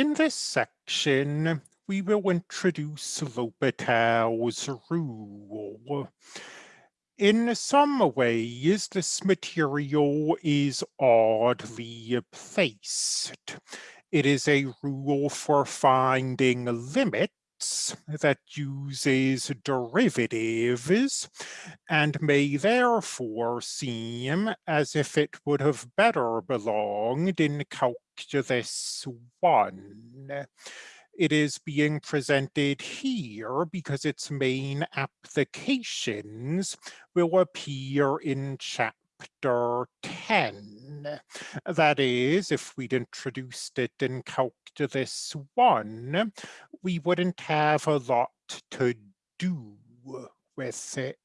In this section, we will introduce L'Hopital's rule. In some ways, this material is oddly placed. It is a rule for finding limits that uses derivatives and may therefore seem as if it would have better belonged in Calculus 1 it is being presented here because its main applications will appear in chapter 10. That is, if we'd introduced it in Calculus 1, we wouldn't have a lot to do with it.